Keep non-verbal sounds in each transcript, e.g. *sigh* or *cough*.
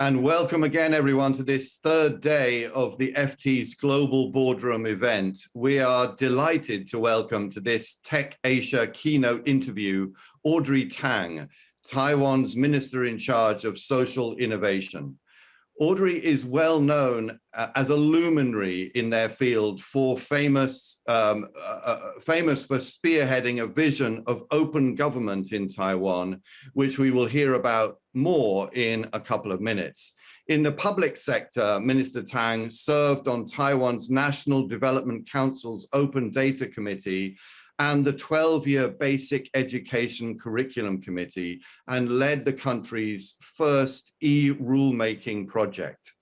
And welcome again, everyone, to this third day of the FT's Global Boardroom event. We are delighted to welcome to this Tech Asia keynote interview, Audrey Tang, Taiwan's Minister in charge of social innovation. Audrey is well known uh, as a luminary in their field for famous, um, uh, uh, famous for spearheading a vision of open government in Taiwan, which we will hear about more in a couple of minutes. In the public sector, Minister Tang served on Taiwan's National Development Council's Open Data Committee and the 12-year Basic Education Curriculum Committee and led the country's first e-rulemaking project.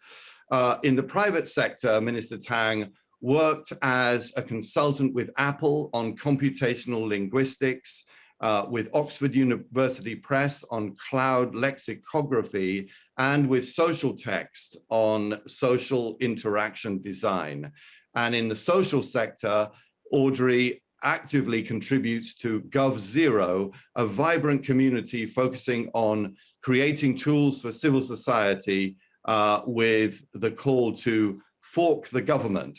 Uh, in the private sector, Minister Tang worked as a consultant with Apple on computational linguistics, uh, with Oxford University Press on cloud lexicography, and with Socialtext on social interaction design. And in the social sector, Audrey actively contributes to GovZero, a vibrant community focusing on creating tools for civil society uh, with the call to fork the government.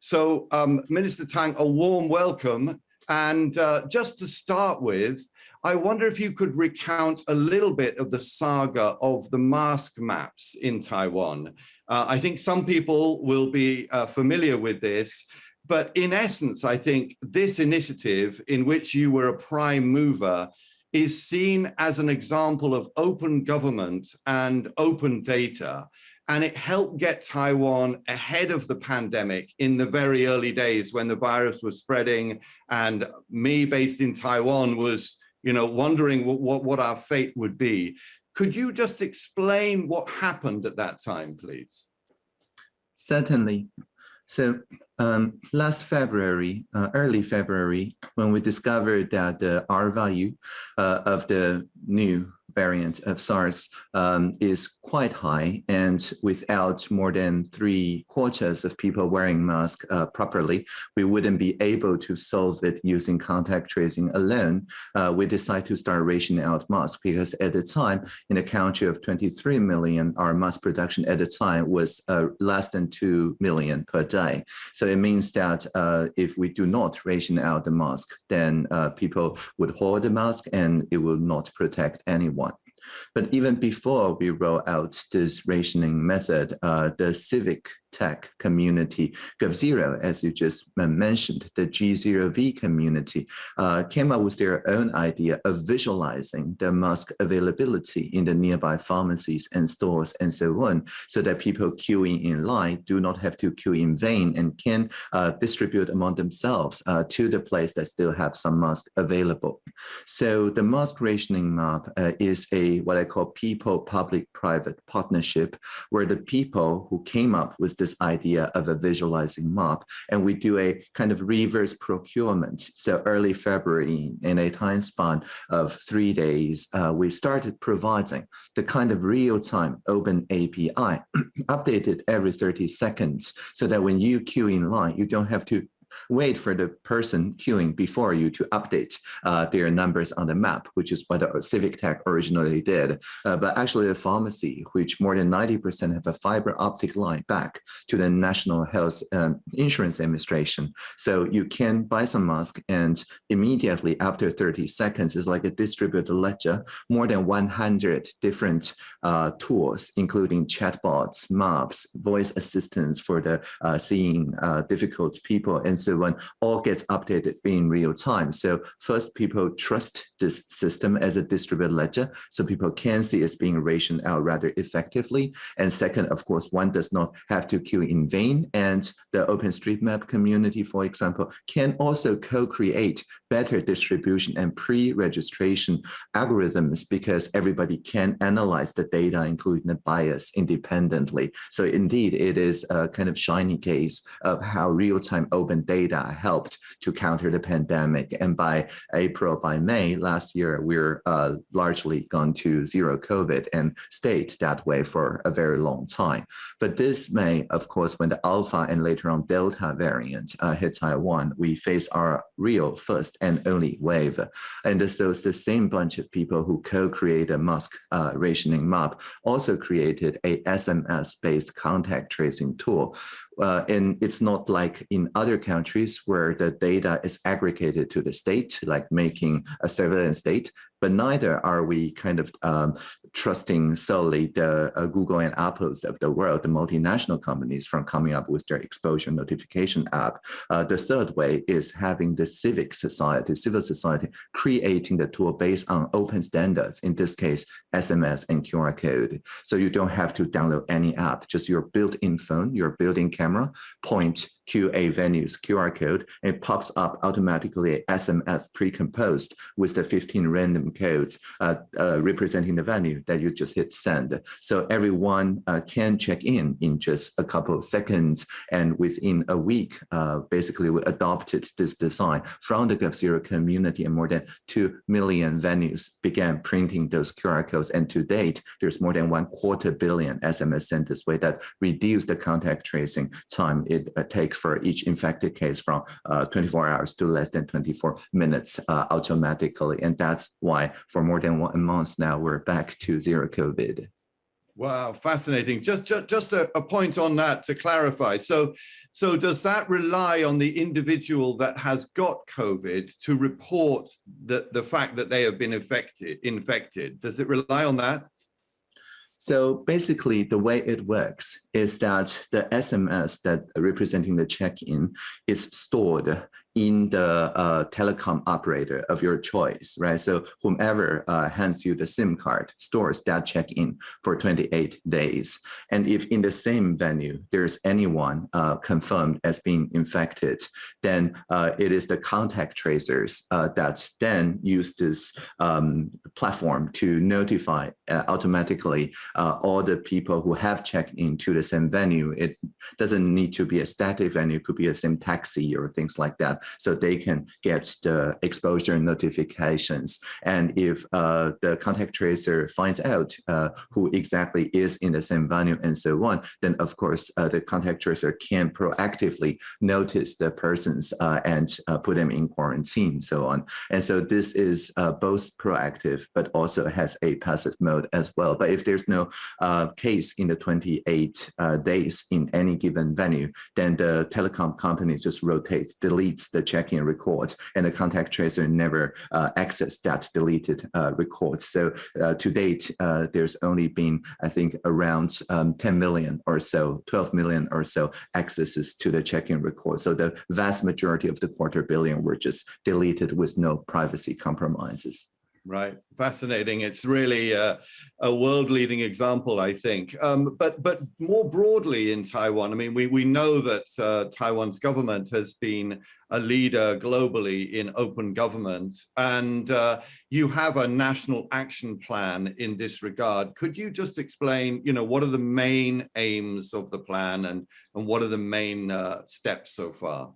So um, Minister Tang, a warm welcome. And uh, just to start with, I wonder if you could recount a little bit of the saga of the mask maps in Taiwan. Uh, I think some people will be uh, familiar with this, but in essence, I think this initiative in which you were a prime mover is seen as an example of open government and open data. And it helped get Taiwan ahead of the pandemic in the very early days when the virus was spreading and me based in Taiwan was you know, wondering what, what, what our fate would be. Could you just explain what happened at that time, please? Certainly. So um, last February, uh, early February, when we discovered that the R value uh, of the new variant of SARS um, is quite high and without more than three quarters of people wearing masks uh, properly, we wouldn't be able to solve it using contact tracing alone. Uh, we decided to start rationing out masks because at the time in a country of 23 million, our mask production at the time was uh, less than 2 million per day. So it means that uh, if we do not ration out the mask, then uh, people would hold the mask and it will not protect anyone. But even before we roll out this rationing method, uh, the civic tech community, GovZero, as you just mentioned, the G0V community, uh, came up with their own idea of visualizing the mask availability in the nearby pharmacies and stores and so on, so that people queuing in line do not have to queue in vain and can uh, distribute among themselves uh, to the place that still have some mask available. So the mask rationing map uh, is a what I call people-public-private partnership, where the people who came up with the this idea of a visualizing map. And we do a kind of reverse procurement. So early February, in a time span of three days, uh, we started providing the kind of real-time open API *clears throat* updated every 30 seconds so that when you queue in line, you don't have to wait for the person queuing before you to update uh, their numbers on the map, which is what the Civic Tech originally did. Uh, but actually the pharmacy, which more than 90% have a fiber optic line back to the National Health um, Insurance Administration. So you can buy some mask and immediately after 30 seconds, it's like a distributed ledger, more than 100 different uh, tools, including chatbots, maps, voice assistants for the uh, seeing uh, difficult people, and so on all gets updated in real time. So first, people trust this system as a distributed ledger, so people can see it's being rationed out rather effectively. And second, of course, one does not have to queue in vain. And the OpenStreetMap community, for example, can also co-create better distribution and pre-registration algorithms because everybody can analyze the data, including the bias independently. So indeed, it is a kind of shiny case of how real-time open data data helped to counter the pandemic. And by April, by May last year, we're uh, largely gone to zero COVID and stayed that way for a very long time. But this May, of course, when the Alpha and later on Delta variant uh, hit Taiwan, we face our real first and only wave. And so it's the same bunch of people who co-created mask uh, rationing map also created a SMS-based contact tracing tool uh, and it's not like in other countries where the data is aggregated to the state, like making a surveillance state, but neither are we kind of um, trusting solely the uh, Google and Apples of the world, the multinational companies from coming up with their exposure notification app. Uh, the third way is having the civic society, civil society, creating the tool based on open standards, in this case, SMS and QR code. So you don't have to download any app, just your built-in phone, your built-in camera, point to a venue's QR code, and it pops up automatically SMS pre-composed with the 15 random codes uh, uh, representing the venue that you just hit send. So everyone uh, can check in in just a couple of seconds. And within a week, uh, basically we adopted this design from the GovZero community and more than 2 million venues began printing those QR codes. And to date, there's more than one quarter billion SMS sent this way that reduce the contact tracing time it uh, takes for each infected case from uh, 24 hours to less than 24 minutes automatically. And that's why for more than one month now, we're back to zero COVID. Wow, fascinating. Just, just, just a, a point on that to clarify. So, so does that rely on the individual that has got COVID to report the, the fact that they have been infected, infected? Does it rely on that? So basically the way it works is that the SMS that representing the check-in is stored in the uh, telecom operator of your choice, right? So whomever uh, hands you the SIM card stores that check-in for 28 days. And if in the same venue, there's anyone uh, confirmed as being infected, then uh, it is the contact tracers uh, that then use this um, platform to notify uh, automatically all the people who have checked into the same venue. It doesn't need to be a static venue, it could be a same taxi or things like that so they can get the exposure notifications. And if uh, the contact tracer finds out uh, who exactly is in the same venue and so on, then of course uh, the contact tracer can proactively notice the persons uh, and uh, put them in quarantine, so on. And so this is uh, both proactive, but also has a passive mode as well. But if there's no case in the 28 days in any given venue, then the telecom company just rotates, deletes the check-in records, and the contact tracer never uh, access that deleted uh, records. So uh, to date, uh, there's only been, I think, around um, 10 million or so, 12 million or so accesses to the check-in record. So the vast majority of the quarter billion were just deleted with no privacy compromises. Right, fascinating. It's really a, a world-leading example, I think. Um, but but more broadly in Taiwan, I mean, we we know that uh, Taiwan's government has been a leader globally in open government, and uh, you have a national action plan in this regard. Could you just explain, you know, what are the main aims of the plan, and and what are the main uh, steps so far?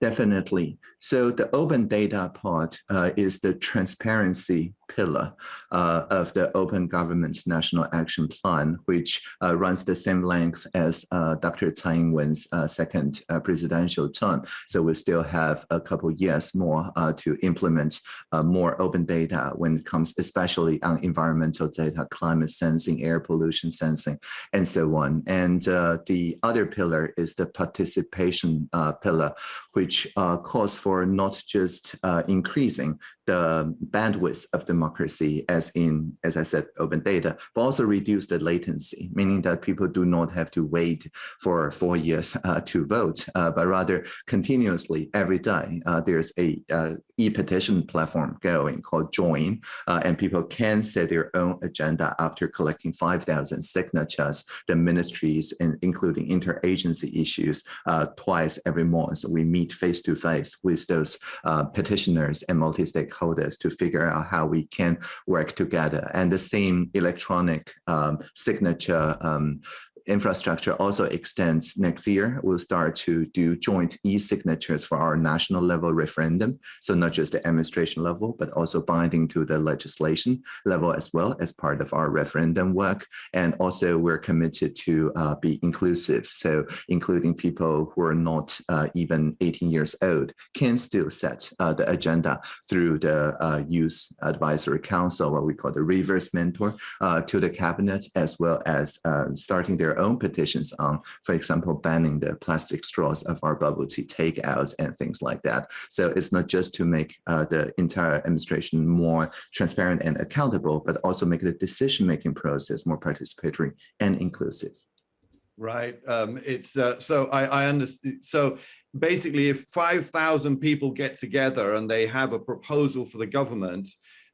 Definitely. So the open data part uh, is the transparency pillar uh, of the Open Government National Action Plan, which uh, runs the same length as uh, Dr. Tsai Ing-wen's uh, second uh, presidential term. So we still have a couple years more to implement more open data when it comes, especially on environmental data, climate sensing, air pollution sensing, and so on. And the other pillar is the participation pillar, which calls for not just increasing the bandwidth of democracy as in, as I said, open data, but also reduce the latency, meaning that people do not have to wait for four years uh, to vote, uh, but rather continuously every day. Uh, there's a uh, e-petition platform going called Join, uh, and people can set their own agenda after collecting 5,000 signatures. The ministries, and including interagency issues, twice every month, we meet face to face with those petitioners and multi-stakeholders stakeholders to figure out how we can work together. And the same electronic um, signature um, infrastructure also extends next year. We'll start to do joint e-signatures for our national level referendum. So not just the administration level, but also binding to the legislation level as well as part of our referendum work. And also we're committed to uh, be inclusive. So including people who are not uh, even 18 years old can still set uh, the agenda through the uh, Youth Advisory Council, what we call the reverse mentor uh, to the cabinet, as well as uh, starting their own petitions on, for example, banning the plastic straws of our bubble tea takeouts and things like that. So it's not just to make uh, the entire administration more transparent and accountable, but also make the decision-making process more participatory and inclusive. Right. Um, it's uh, so I, I understand. So basically, if 5,000 people get together and they have a proposal for the government,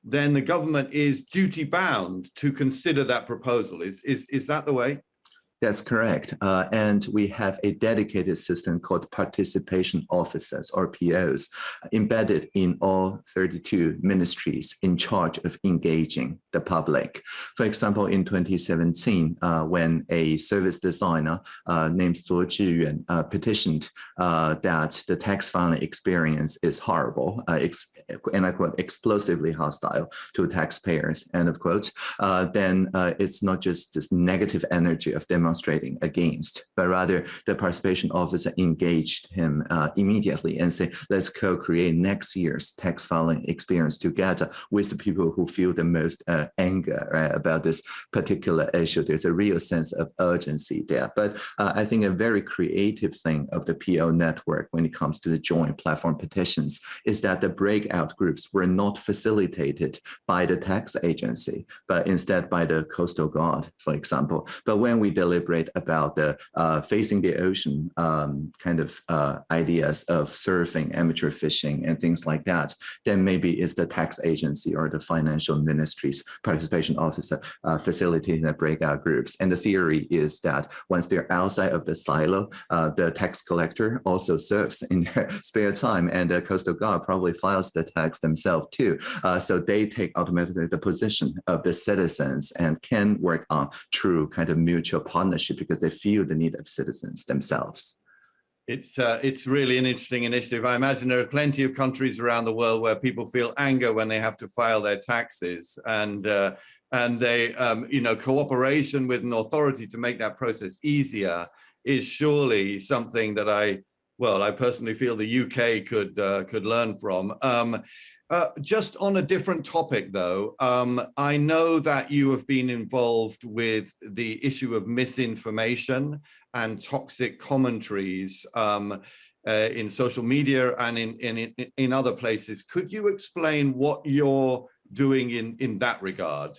then the government is duty bound to consider that proposal. Is, is, is that the way? That's correct. Uh, and we have a dedicated system called participation officers or POs embedded in all 32 ministries in charge of engaging the public. For example, in 2017, uh, when a service designer uh, named Zuo Zhiyuan uh, petitioned uh, that the tax filing experience is horrible, uh, and I quote, explosively hostile to taxpayers, end of quote, then it's not just this negative energy of demonstrating against, but rather the participation officer engaged him uh, immediately and say, let's co-create next year's tax filing experience together with the people who feel the most uh, anger right, about this particular issue. There's a real sense of urgency there. But uh, I think a very creative thing of the PO network when it comes to the Join platform petitions is that the breakout groups were not facilitated by the tax agency, but instead by the coastal guard, for example. But when we deliberate about the uh, facing the ocean um, kind of uh, ideas of surfing, amateur fishing, and things like that, then maybe it's the tax agency or the financial ministry's participation officer uh, facilitating the breakout groups. And the theory is that once they're outside of the silo, uh, the tax collector also serves in their *laughs* spare time, and the Coastal Guard probably files the tax themselves too. Uh, so they take automatically the position of the citizens and can work on true kind of mutual partnership partnership because they feel the need of citizens themselves. It's uh, it's really an interesting initiative. I imagine there are plenty of countries around the world where people feel anger when they have to file their taxes, and uh, and they um, you know cooperation with an authority to make that process easier is surely something that I well I personally feel the UK could uh, could learn from. Um, uh, just on a different topic, though, um, I know that you have been involved with the issue of misinformation and toxic commentaries um, uh, in social media and in, in, in other places. Could you explain what you're doing in, in that regard?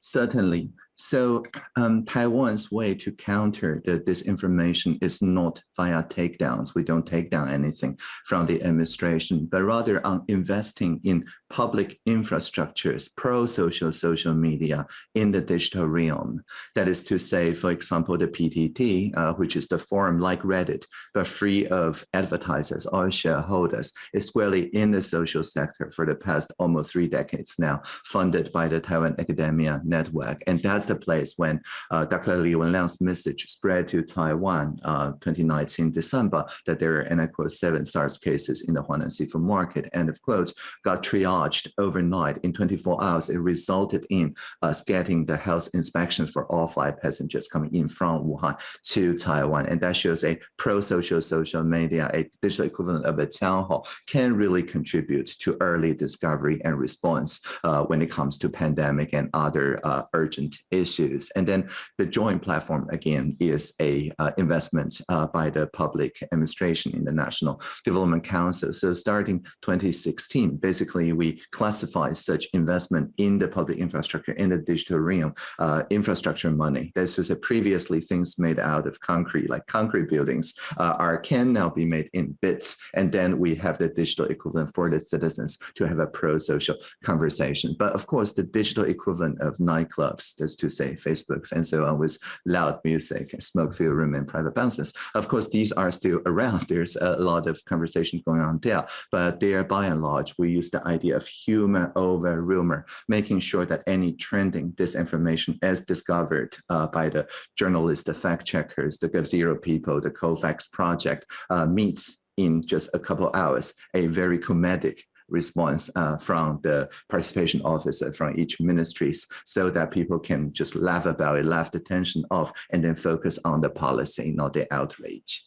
Certainly. So um, Taiwan's way to counter the disinformation is not via takedowns. We don't take down anything from the administration, but rather on investing in public infrastructures, pro-social social media in the digital realm. That is to say, for example, the PTT, uh, which is the forum like Reddit, but free of advertisers or shareholders, is squarely in the social sector for the past almost three decades now, funded by the Taiwan Academia Network. And that's the place when uh, Dr. Li Wenliang's message spread to Taiwan uh, 2019 December that there are, and I quote, seven SARS cases in the Huanan seafood market, end of quote, got triaged overnight. In 24 hours, it resulted in us getting the health inspections for all flight passengers coming in from Wuhan to Taiwan. And that shows a pro-social social media, a digital equivalent of a town hall, can really contribute to early discovery and response uh, when it comes to pandemic and other uh, urgent issues. And then the Join platform, again, is a uh, investment uh, by the public administration in the National Development Council. So starting 2016, basically, we classify such investment in the public infrastructure in the digital realm, uh, infrastructure money. That's just previously things made out of concrete, like concrete buildings, uh, are can now be made in bits. And then we have the digital equivalent for the citizens to have a pro-social conversation. But of course, the digital equivalent of nightclubs, that's to say Facebooks and so on with loud music, smoke-filled room and private bounces. Of course, these are still *laughs* around. There's a lot of conversation going on there, but there by and large, we use the idea of human over rumor, making sure that any trending disinformation as discovered uh, by the journalists, the fact checkers, the GovZero people, the Cofacts project uh, meets in just a couple hours, a very comedic response uh, from the participation officer from each ministries so that people can just laugh about it, laugh the tension off, and then focus on the policy, not the outrage.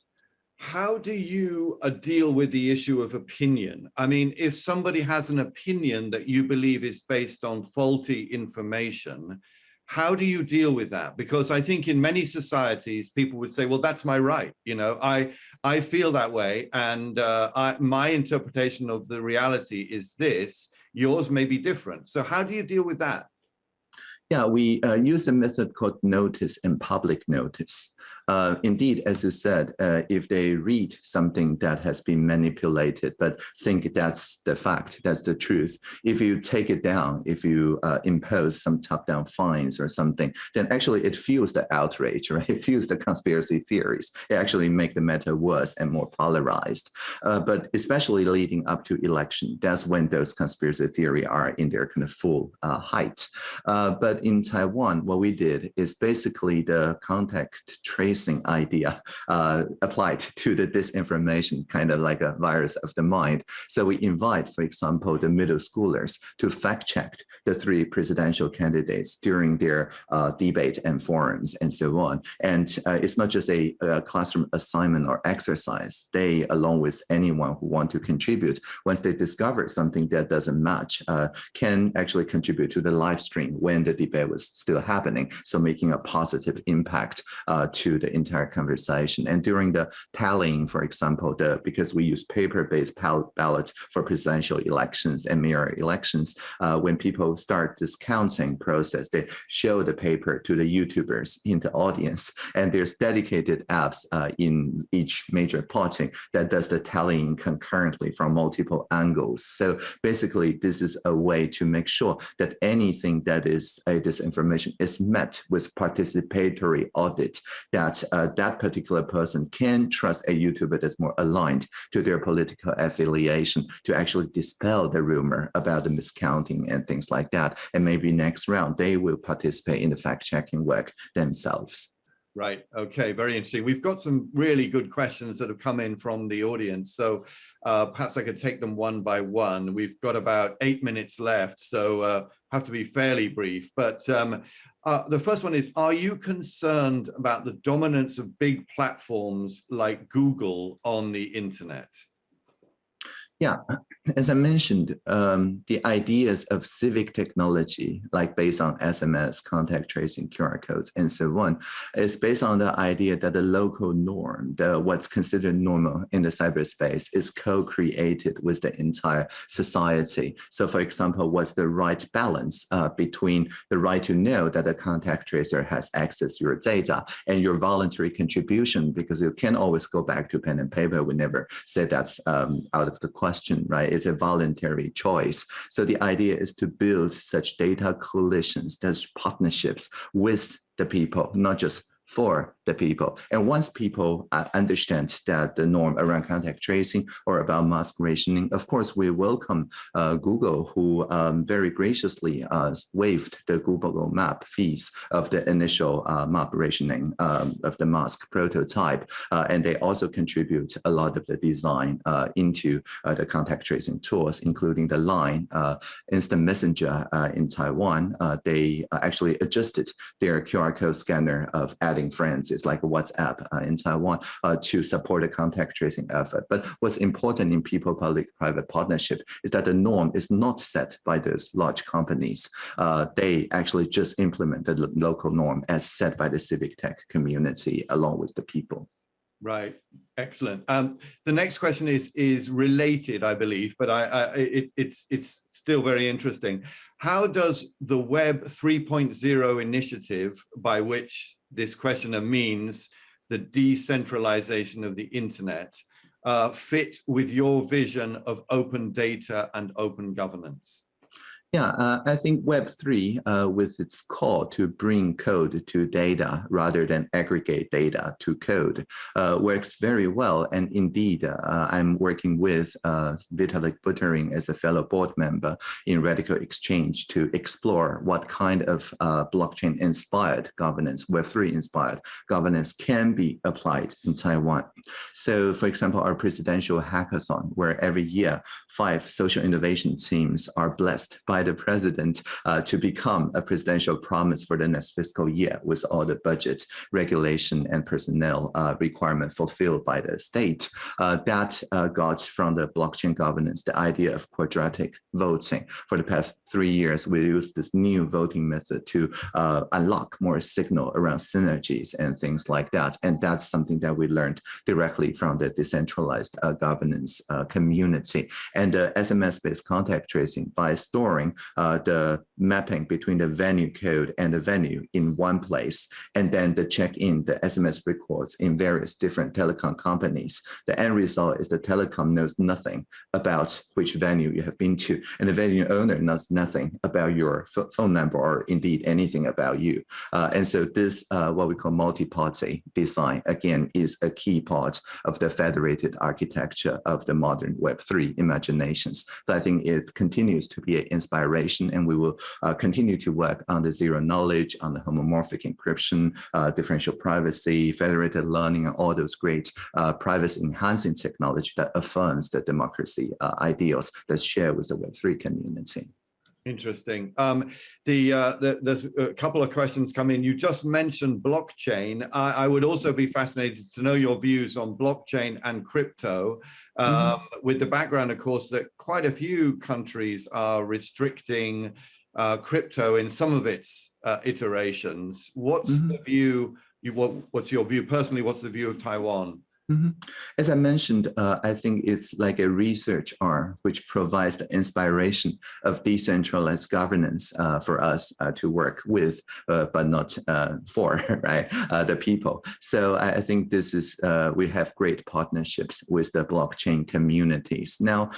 How do you uh, deal with the issue of opinion? I mean, if somebody has an opinion that you believe is based on faulty information, how do you deal with that? Because I think in many societies, people would say, well, that's my right. You know, I, I feel that way. And uh, I, my interpretation of the reality is this, yours may be different. So how do you deal with that? Yeah, we uh, use a method called notice and public notice. Uh, indeed, as you said, uh, if they read something that has been manipulated, but think that's the fact, that's the truth, if you take it down, if you uh, impose some top-down fines or something, then actually it fuels the outrage, *laughs* right? It fuels the conspiracy theories. It actually make the matter worse and more polarized. Uh, but especially leading up to election, that's when those conspiracy theory are in their kind of full uh, height. Uh, but in Taiwan, what we did is basically the contact trace tracing idea uh, applied *laughs* to the disinformation, kind of like a virus of the mind. So we invite, for example, the middle schoolers to fact check the three presidential candidates during their uh, debate and forums and so on. And uh, it's not just a, a, classroom assignment or exercise. They, along with anyone who want to contribute, once they discover something that doesn't match, uh, can actually contribute to the live stream when the debate was still happening. So making a positive impact uh, to the entire conversation. And during the tallying, for example, the because we use paper-based ballots for presidential elections and mayor elections, uh, when people start this counting process, they show the paper to the YouTubers in the audience, and there's dedicated apps uh, in each major party that does the tallying concurrently from multiple angles. So basically, this is a way to make sure that anything that is a disinformation is met with participatory audit that that uh, that particular person can trust a YouTuber that's more aligned to their political affiliation to actually dispel the rumor about the miscounting and things like that. And maybe next round, they will participate in the fact-checking work themselves. Right. Okay. Very interesting. We've got some really good questions that have come in from the audience. So uh, perhaps I could take them one by one. We've got about eight minutes left, so uh, have to be fairly brief. But um, uh, the first one is, are you concerned about the dominance of big platforms like Google on the internet? Yeah, as I mentioned, um, the ideas of civic technology, like based on SMS, contact tracing, QR codes, and so on, is based on the idea that the local norm, the what's considered normal in the cyberspace, is co-created with the entire society. So, for example, what's the right balance uh, between the right to know that a contact tracer has access to your data and your voluntary contribution, because you can always go back to pen and paper. We never say that's um, out of the question question, right? It's a voluntary choice. So the idea is to build such data coalitions, those partnerships with the people, not just for the people. And once people uh, understand that the norm around contact tracing or about mask rationing, of course, we welcome uh, Google, who um, very graciously uh, waived the Google map fees of the initial uh, map rationing um, of the mask prototype. Uh, and they also contribute a lot of the design uh, into the contact tracing tools, including the LINE instant messenger in Taiwan. they actually adjusted their QR code scanner of adding friends is like WhatsApp uh, in Taiwan uh, to support the contact tracing effort. But what's important in people-public-private partnership is that the norm is not set by those large companies. Uh, they actually just implement the local norm as set by the civic tech community along with the people. Right. Excellent. Um, the next question is is related, I believe, but I, I it, it's it's still very interesting. How does the Web 3.0 initiative, by which this questioner means the decentralization of the internet, uh, fit with your vision of open data and open governance? Yeah, uh, I think Web3, uh, with its call to bring code to data rather than aggregate data to code, uh, works very well. And indeed, uh, I'm working with uh, Vitalik Buterin as a fellow board member in RadicalxChange to explore what kind of uh, blockchain-inspired governance, Web3-inspired governance can be applied in Taiwan. So, for example, our presidential hackathon, where every year five social innovation teams are blessed by the president uh, to become a presidential promise for the next fiscal year with all the budget regulation and personnel uh, requirement fulfilled by the state. Uh, that uh, got from the blockchain governance, the idea of quadratic voting. For the past three years, we used this new voting method to uh, unlock more signal around synergies and things like that. And that's something that we learned directly from the decentralized uh, governance community. And SMS-based contact tracing by storing uh, the mapping between the venue code and the venue in one place, and then the check-in, the SMS records in various different telecom companies. The end result is the telecom knows nothing about which venue you have been to, and the venue owner knows nothing about your phone number or indeed anything about you. Uh, and so this, uh, what we call multi-party design, again, is a key part of the federated architecture of the modern Web3 imaginations. So I think it continues to be an inspiration and we will uh, continue to work on the zero knowledge, on the homomorphic encryption, uh, differential privacy, federated learning, and all those great uh, privacy enhancing technology that affirms the democracy ideals that share with the Web3 community. Interesting. Um, the, uh, the, there's a couple of questions come in. You just mentioned blockchain. I, I, would also be fascinated to know your views on blockchain and crypto, um, mm -hmm. with the background, of course, that quite a few countries are restricting uh, crypto in some of its uh, iterations. What's mm -hmm. the view? You, what, what's your view personally? What's the view of Taiwan? Mm -hmm. As I mentioned, uh, I think it's like a research arm which provides the inspiration of decentralized governance uh, for us uh, to work with, uh, but not uh, for *laughs* right uh, the people. So I, I think this is we have great partnerships with the blockchain communities. Now,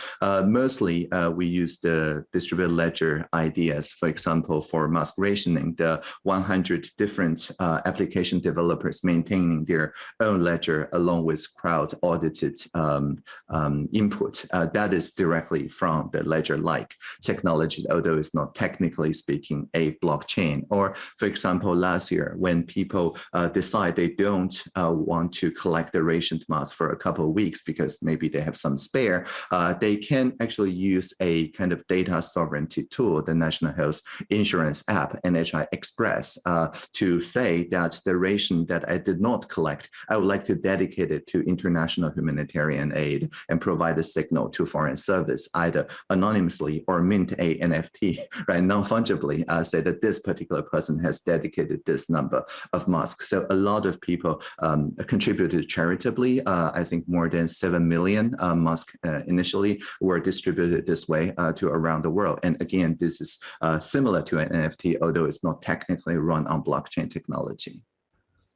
mostly we use the distributed ledger ideas, for example, for mask rationing, the 100 different application developers maintaining their own ledger along with crowd audited um, um, input. Uh, that is directly from the ledger-like technology, although it's not technically speaking a blockchain. Or for example, last year when people uh, decide they don't uh, want to collect the rationed mask for a couple of weeks because maybe they have some spare, uh, they can actually use a kind of data sovereignty tool, the National Health Insurance app, NHI Express, uh, to say that the ration that I did not collect, I would like to dedicate it to international humanitarian aid and provide a signal to foreign service, either anonymously or mint a NFT, *laughs* right, non-fungibly, uh, say that this particular person has dedicated this number of masks. So a lot of people um, contributed charitably. Uh, I think more than 7 million uh, masks uh, initially were distributed this way uh, to around the world. And again, this is uh, similar to an NFT, although it's not technically run on blockchain technology.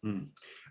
Mm.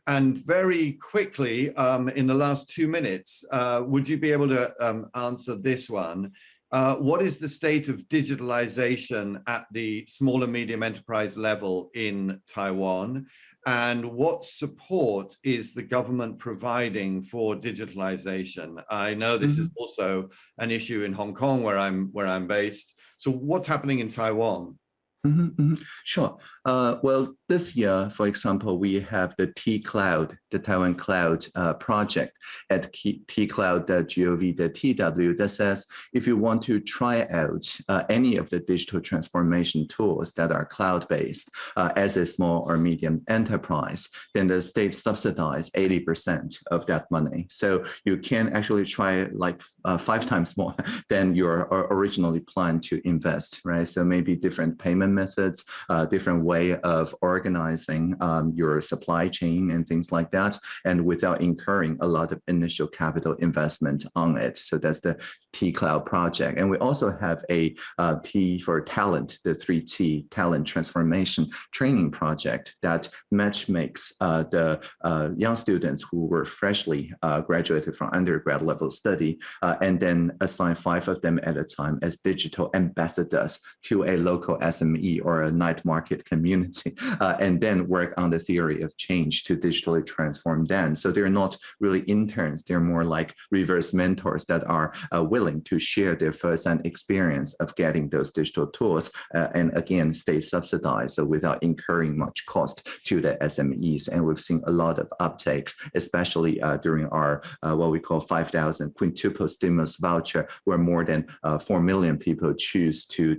And very quickly, um, in the last two minutes, uh, would you be able to um, answer this one? Uh, what is the state of digitalization at the small and medium enterprise level in Taiwan? And what support is the government providing for digitalization? I know this mm -hmm. is also an issue in Hong Kong where I'm where I'm based. So what's happening in Taiwan? Mm -hmm, mm -hmm. Sure. Uh, well, this year, for example, we have the T-Cloud, the Taiwan Cloud uh, project at tcloud.gov.tw that says if you want to try out uh, any of the digital transformation tools that are cloud-based uh, as a small or medium enterprise, then the state subsidize 80% of that money. So you can actually try like uh, five times more *laughs* than you originally planned to invest, right? So maybe different payment payment methods, uh, different way of organizing um, your supply chain and things like that, and without incurring a lot of initial capital investment on it. So that's the T Cloud project. And we also have a uh, T for talent, the 3T talent transformation training project that match makes uh, the uh, young students who were freshly uh, graduated from undergrad level study uh, and then assign five of them at a time as digital ambassadors to a local SME or a night market community *laughs* uh, and then work on the theory of change to digitally transform them. So they're not really interns, they're more like reverse mentors that are uh, willing to share their first-hand experience of getting those digital tools uh, and again stay subsidized so without incurring much cost to the SMEs. And we've seen a lot of uptakes, especially uh, during our uh, what we call 5,000 quintuple stimulus voucher, where more than uh, 4 million people choose to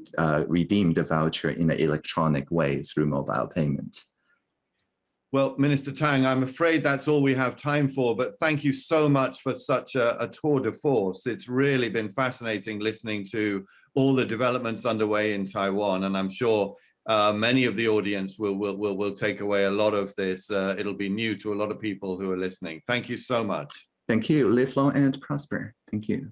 redeem the voucher in an electronic way through mobile payments. Well, Minister Tang, I'm afraid that's all we have time for, but thank you so much for such a, a, tour de force. It's really been fascinating listening to all the developments underway in Taiwan, and I'm sure uh, many of the audience will, will, will, will take away a lot of this. Uh, it'll be new to a lot of people who are listening. Thank you so much. Thank you. Live long and prosper. Thank you.